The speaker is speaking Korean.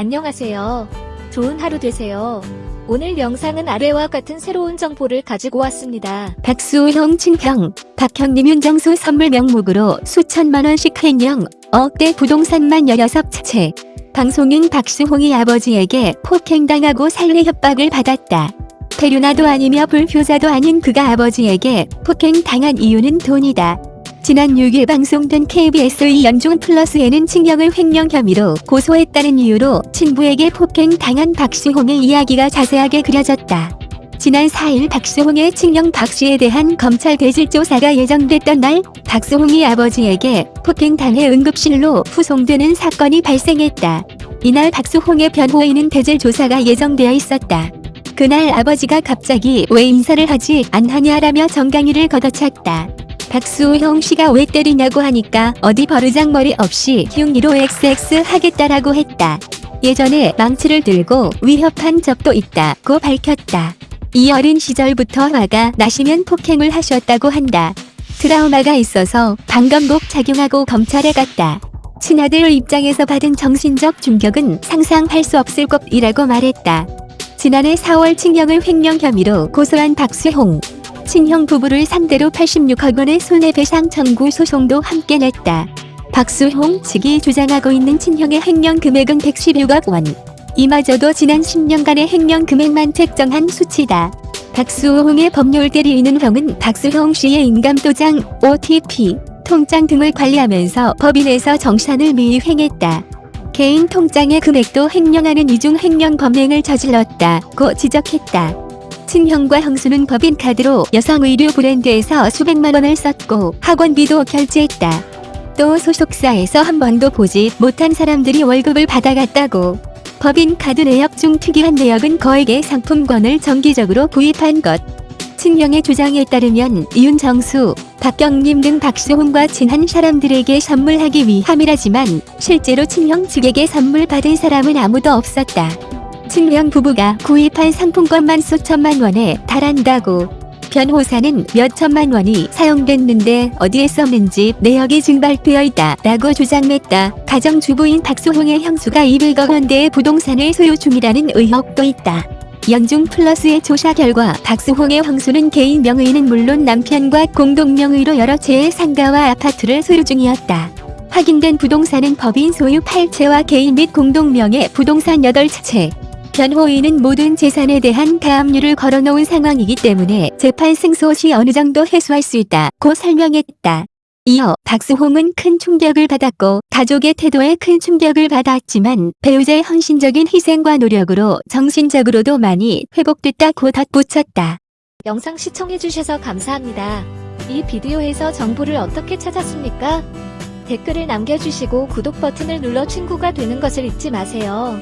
안녕하세요. 좋은 하루 되세요. 오늘 영상은 아래와 같은 새로운 정보를 가지고 왔습니다. 박수형 친형, 박형님 윤정수 선물 명목으로 수천만 원씩 횡령, 억대 부동산만 16채. 방송인 박수홍이 아버지에게 폭행당하고 살해 협박을 받았다. 페류나도 아니며 불효자도 아닌 그가 아버지에게 폭행당한 이유는 돈이다. 지난 6일 방송된 KBS 연중 플러스에는 친형을 횡령 혐의로 고소했다는 이유로 친부에게 폭행당한 박수홍의 이야기가 자세하게 그려졌다. 지난 4일 박수홍의 친형 박씨에 대한 검찰 대질 조사가 예정됐던 날 박수홍이 아버지에게 폭행당해 응급실로 후송되는 사건이 발생했다. 이날 박수홍의 변호인은 대질 조사가 예정되어 있었다. 그날 아버지가 갑자기 왜 인사를 하지 않하냐라며 정강이를 걷어찼다. 박수형 씨가 왜 때리냐고 하니까 어디 버르장머리 없이 흉기로 XX 하겠다라고 했다. 예전에 망치를 들고 위협한 적도 있다고 밝혔다. 이 어린 시절부터 화가 나시면 폭행을 하셨다고 한다. 트라우마가 있어서 방검복 착용하고 검찰에 갔다. 친아들 입장에서 받은 정신적 충격은 상상할 수 없을 것이라고 말했다. 지난해 4월 친형을 횡령 혐의로 고소한 박수홍. 친형 부부를 상대로 86억 원의 손해배상 청구 소송도 함께 냈다. 박수홍 측이 주장하고 있는 친형의 횡령 금액은 116억 원. 이마저도 지난 10년간의 횡령 금액만 책정한 수치다. 박수홍의 법률 대리인은 형은 박수홍 씨의 인감도장, OTP, 통장 등을 관리하면서 법인에서 정산을 미행했다. 개인 통장의 금액도 횡령하는 이중 횡령 범행을 저질렀다고 지적했다. 친형과 형수는 법인 카드로 여성 의류 브랜드에서 수백만 원을 썼고 학원비도 결제했다. 또 소속사에서 한 번도 보지 못한 사람들이 월급을 받아갔다고. 법인 카드 내역 중 특이한 내역은 거액의 상품권을 정기적으로 구입한 것. 친형의 주장에 따르면 윤정수, 박경림 등 박수홍과 친한 사람들에게 선물하기 위함이라지만 실제로 친형 측에게 선물 받은 사람은 아무도 없었다. 친형 부부가 구입한 상품권만 수천만 원에 달한다고. 변호사는 몇 천만 원이 사용됐는데 어디에 썼는지 내역이 증발되어 있다 라고 주장했다. 가정주부인 박수홍의 형수가 200억 원대의 부동산을 소유 중이라는 의혹도 있다. 연중 플러스의 조사 결과 박수홍의 형수는 개인 명의는 물론 남편과 공동 명의로 여러 채의 상가와 아파트를 소유 중이었다. 확인된 부동산은 법인 소유 8채와 개인 및 공동 명의 부동산 8채. 변호인은 모든 재산에 대한 가압류를 걸어놓은 상황이기 때문에 재판 승소 시 어느 정도 해소할 수 있다고 설명했다. 이어 박수홍은 큰 충격을 받았고 가족의 태도에 큰 충격을 받았지만 배우자의 헌신적인 희생과 노력으로 정신적으로도 많이 회복됐다고 덧붙였다. 영상 시청해주셔서 감사합니다. 이 비디오에서 정보를 어떻게 찾았습니까? 댓글을 남겨주시고 구독 버튼을 눌러 친구가 되는 것을 잊지 마세요.